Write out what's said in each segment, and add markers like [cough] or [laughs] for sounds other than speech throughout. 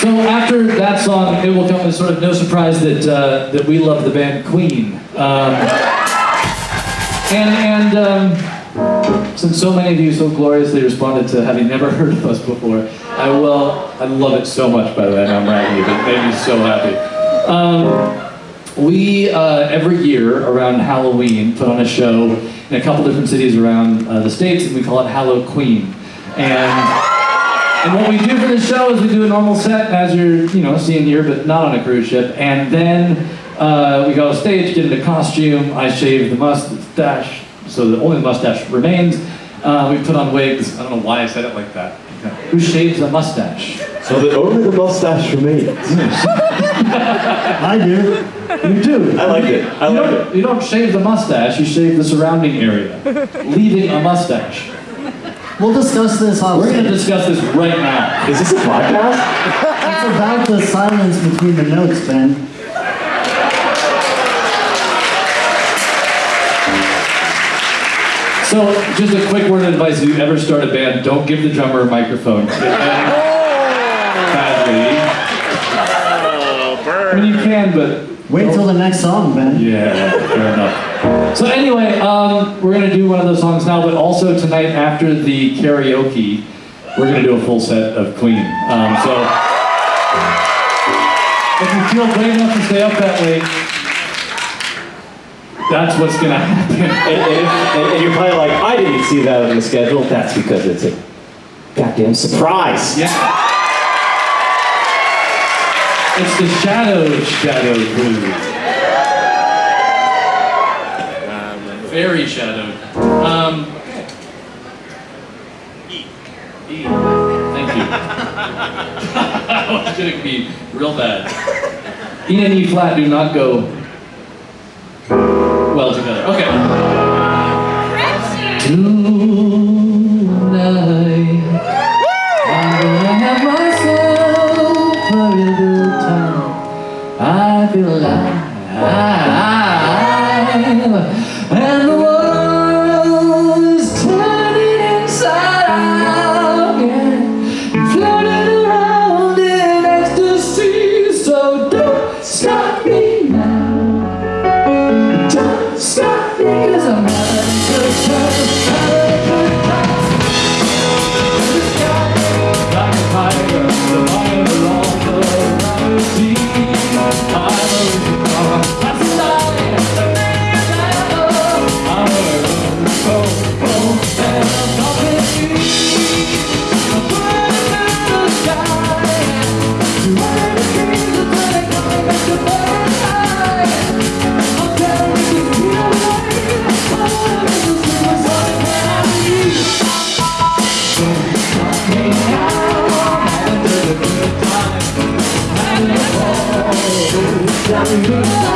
So after that song, it will come as sort of no surprise that uh, that we love the band Queen. Um, and and um, since so many of you so gloriously responded to having never [laughs] heard of us before, I will. I love it so much. By the way, I'm bragging, but it made me so happy. Um, we uh, every year around Halloween put on a show in a couple different cities around uh, the states, and we call it Hallow Queen. And and what we do for the show is we do a normal set as you're, you know, seeing here, but not on a cruise ship. And then uh, we go stage, get into costume. I shave the mustache, so the only the mustache remains. Uh, we put on wigs. I don't know why I said it like that. Who shaves a mustache? So that only the mustache remains. [laughs] I do. You do. I like it. I You like don't, you don't shave the mustache, you shave the surrounding area, leaving a mustache. We'll discuss this off. We're going to discuss this right now. Is this a podcast? It's about the silence between the notes, Ben. So, just a quick word of advice: if you ever start a band, don't give the drummer a microphone. It ends badly. Oh, I mean, you can, but Wait till the next song, Ben. yeah, fair enough. So anyway, um, we're gonna do one of those songs now, but also tonight after the karaoke, we're gonna do a full set of Queen. Um, so if you feel brave enough to stay up that late, that's what's gonna happen. [laughs] And, and, and you're probably like, I didn't see that on the schedule. That's because it's a goddamn surprise. Yeah. It's the shadow shadow cruise. Very shadowed. Um, E. E. Thank you. I was gonna be real bad. E and E flat do not go well together. Okay. Feel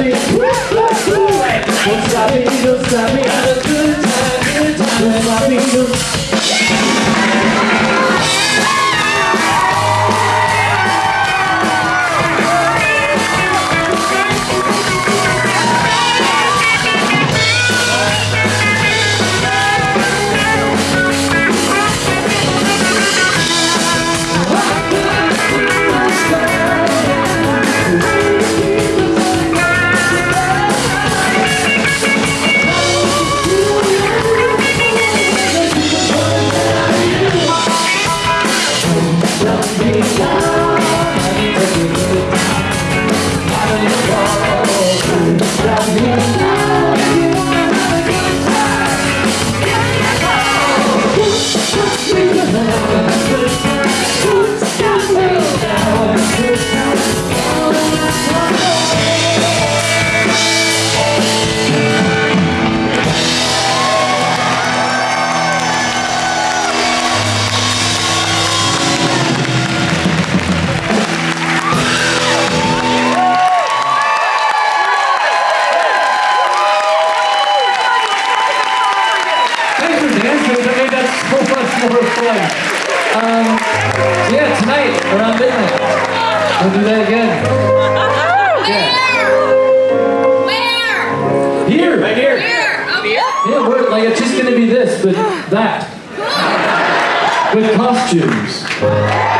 me, stop me. Stop me, don't stop me. A good time, good time. Don't stop me, Yeah, tonight Um, so yeah, tonight, around midnight, we'll do that again. Where? Here. Right here. Here? Oh, yeah, we're, like, it's just going to be this, but [gasps] that. With costumes.